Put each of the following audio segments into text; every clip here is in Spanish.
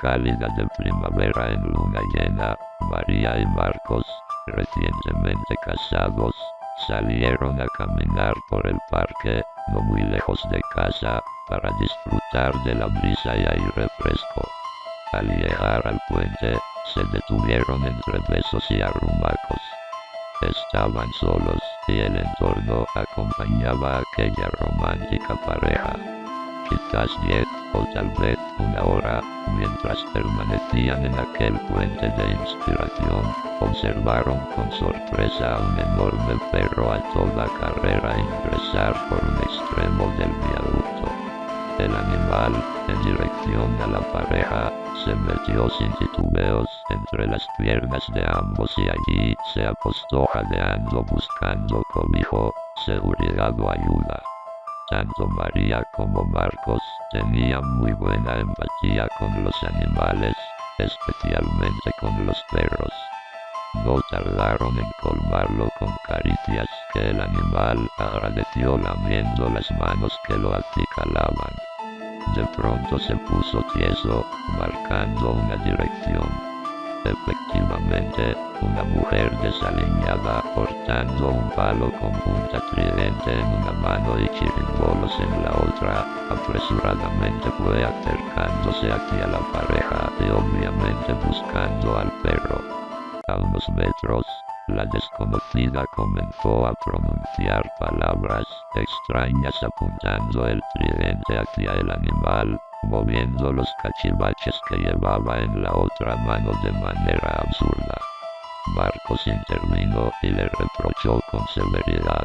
cálida de primavera en luna llena, María y Marcos, recientemente casados, salieron a caminar por el parque, no muy lejos de casa, para disfrutar de la brisa y aire fresco. Al llegar al puente, se detuvieron entre besos y arrumacos. Estaban solos, y el entorno acompañaba a aquella romántica pareja. Quizás diez, o tal vez una hora, mientras permanecían en aquel puente de inspiración, observaron con sorpresa a un enorme perro a toda carrera ingresar por un extremo del viaducto. El animal, en dirección a la pareja, se metió sin titubeos entre las piernas de ambos y allí se apostó jadeando buscando cobijo, seguridad o ayuda. Tanto María como Marcos tenían muy buena empatía con los animales, especialmente con los perros. No tardaron en colmarlo con caricias que el animal agradeció lamiendo las manos que lo acicalaban. De pronto se puso tieso, marcando una dirección. Efectivamente, una mujer desaliñada portando un palo con punta tridente en una mano y chirimbolos en la otra, apresuradamente fue acercándose hacia la pareja y obviamente buscando al perro. A unos metros, la desconocida comenzó a pronunciar palabras extrañas apuntando el tridente hacia el animal, moviendo los cachivaches que llevaba en la otra mano de manera absurda. Marcos intervino y le reprochó con severidad.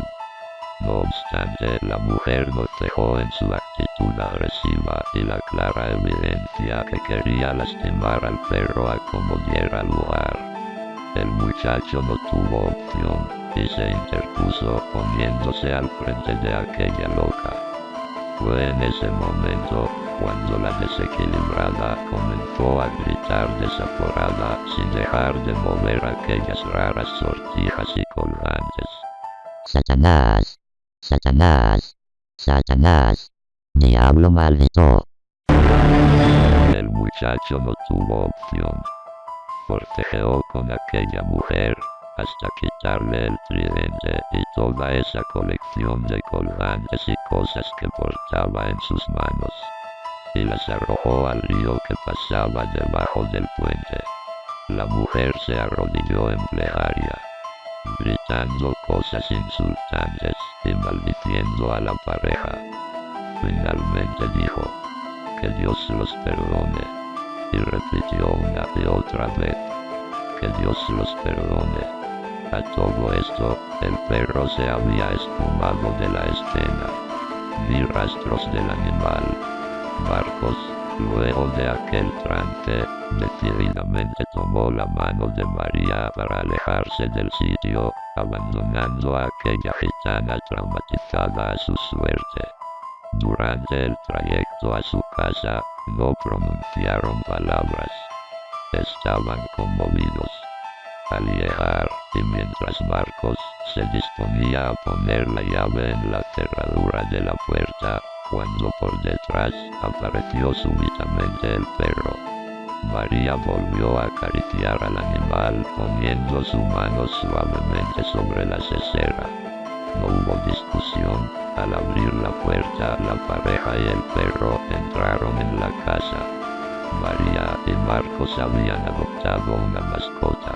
No obstante, la mujer no cejó en su actitud agresiva y la clara evidencia que quería lastimar al perro a como diera lugar. El muchacho no tuvo opción y se interpuso poniéndose al frente de aquella loca. Fue en ese momento cuando la desequilibrada comenzó a gritar desaforada sin dejar de mover aquellas raras sortijas y colgantes. Satanás, Satanás, Satanás, diablo maldito. El muchacho no tuvo opción. Forcejeó con aquella mujer hasta quitarle el tridente y toda esa colección de colgantes y cosas que portaba en sus manos y las arrojó al río que pasaba debajo del puente. La mujer se arrodilló en plegaria, gritando cosas insultantes y maldiciendo a la pareja. Finalmente dijo, que Dios los perdone, y repitió una y otra vez, que Dios los perdone. A todo esto, el perro se había esfumado de la escena. Ni rastros del animal, Marcos, luego de aquel trance, decididamente tomó la mano de María para alejarse del sitio, abandonando a aquella gitana traumatizada a su suerte. Durante el trayecto a su casa, no pronunciaron palabras. Estaban conmovidos. Al llegar, y mientras Marcos se disponía a poner la llave en la cerradura de la puerta, cuando por detrás apareció súbitamente el perro. María volvió a acariciar al animal poniendo su mano suavemente sobre la cesera. No hubo discusión, al abrir la puerta la pareja y el perro entraron en la casa. María y Marcos habían adoptado una mascota.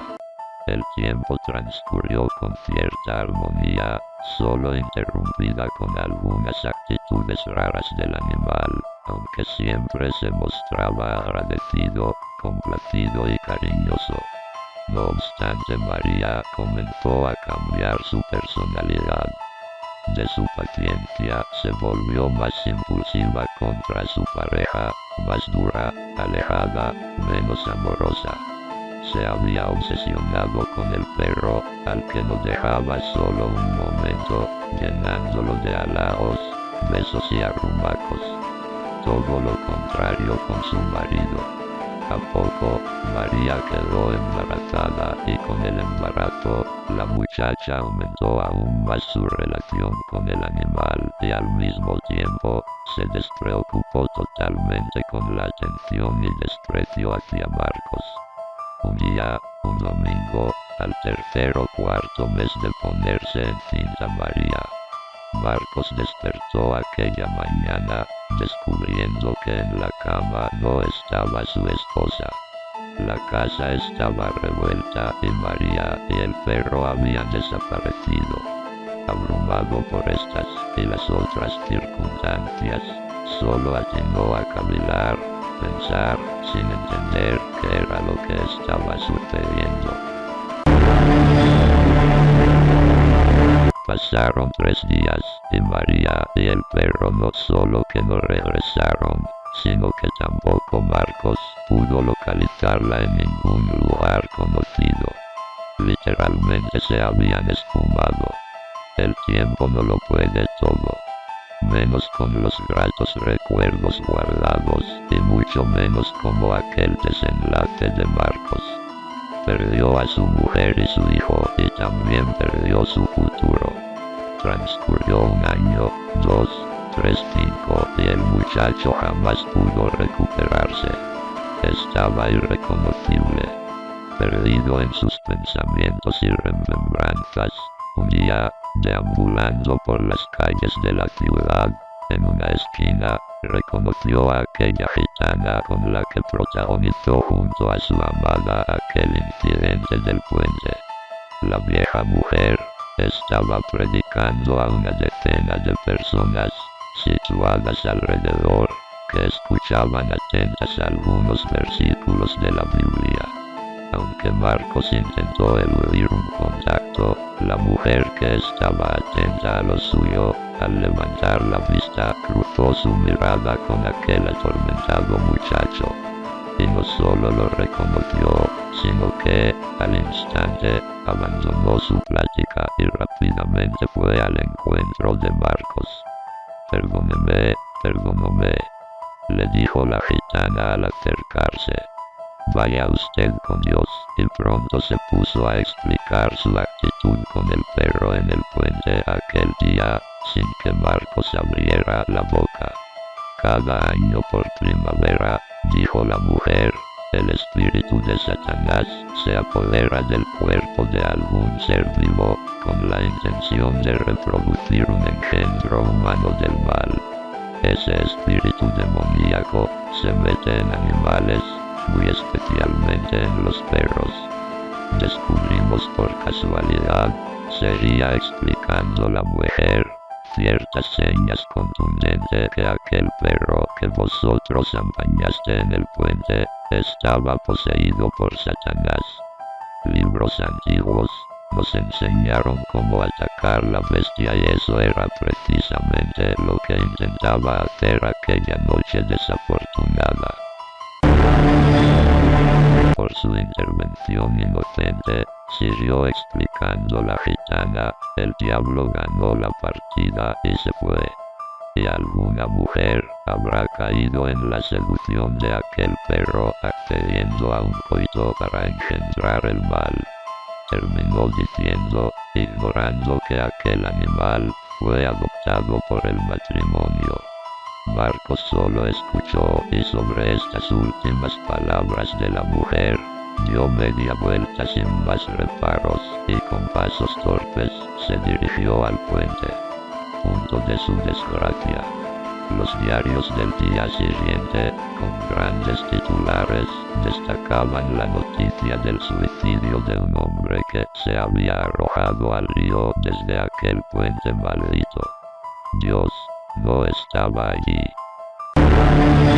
El tiempo transcurrió con cierta armonía, solo interrumpida con algunas actitudes raras del animal, aunque siempre se mostraba agradecido, complacido y cariñoso. No obstante María comenzó a cambiar su personalidad. De su paciencia se volvió más impulsiva contra su pareja, más dura, alejada, menos amorosa se había obsesionado con el perro, al que no dejaba solo un momento, llenándolo de halagos, besos y arrumacos. Todo lo contrario con su marido. A poco, María quedó embarazada y con el embarazo, la muchacha aumentó aún más su relación con el animal y al mismo tiempo, se despreocupó totalmente con la atención y desprecio hacia Marcos. Un día, un domingo, al tercer o cuarto mes de ponerse en cinta María. Marcos despertó aquella mañana, descubriendo que en la cama no estaba su esposa. La casa estaba revuelta y María y el perro habían desaparecido. Abrumado por estas y las otras circunstancias, solo atinó a cavilar, pensar, sin entender qué era lo que estaba sucediendo. Pasaron tres días, y María y el perro no solo que no regresaron, sino que tampoco Marcos pudo localizarla en ningún lugar conocido. Literalmente se habían esfumado. El tiempo no lo puede. Menos con los gratos recuerdos guardados, y mucho menos como aquel desenlace de Marcos. Perdió a su mujer y su hijo, y también perdió su futuro. Transcurrió un año, dos, tres, cinco, y el muchacho jamás pudo recuperarse. Estaba irreconocible. Perdido en sus pensamientos y remembranzas, un día, deambulando por las calles de la ciudad, en una esquina, reconoció a aquella gitana con la que protagonizó junto a su amada aquel incidente del puente. La vieja mujer, estaba predicando a una decena de personas, situadas alrededor, que escuchaban atentas algunos versículos de la Biblia. Aunque Marcos intentó eludir un contacto, la mujer que estaba atenta a lo suyo, al levantar la vista, cruzó su mirada con aquel atormentado muchacho. Y no solo lo reconoció, sino que, al instante, abandonó su plática y rápidamente fue al encuentro de Marcos. Perdóneme, perdóname, le dijo la gitana al acercarse. Vaya usted con Dios, y pronto se puso a explicar su actitud con el perro en el puente aquel día, sin que Marcos abriera la boca. Cada año por primavera, dijo la mujer, el espíritu de Satanás se apodera del cuerpo de algún ser vivo, con la intención de reproducir un engendro humano del mal. Ese espíritu demoníaco se mete en animales, muy especialmente en los perros. Descubrimos por casualidad, sería explicando la mujer, ciertas señas contundentes que aquel perro que vosotros empañaste en el puente, estaba poseído por Satanás. Libros antiguos, nos enseñaron cómo atacar la bestia y eso era precisamente lo que intentaba hacer aquella noche desafortunada. Por su intervención inocente, siguió explicando la gitana, el diablo ganó la partida y se fue. Y alguna mujer habrá caído en la seducción de aquel perro accediendo a un coito para engendrar el mal. Terminó diciendo, ignorando que aquel animal fue adoptado por el matrimonio. Marcos solo escuchó y sobre estas últimas palabras de la mujer, dio media vuelta sin más reparos y con pasos torpes se dirigió al puente. Punto de su desgracia. Los diarios del día siguiente, con grandes titulares, destacaban la noticia del suicidio de un hombre que se había arrojado al río desde aquel puente maldito. Dios Vou estar aqui.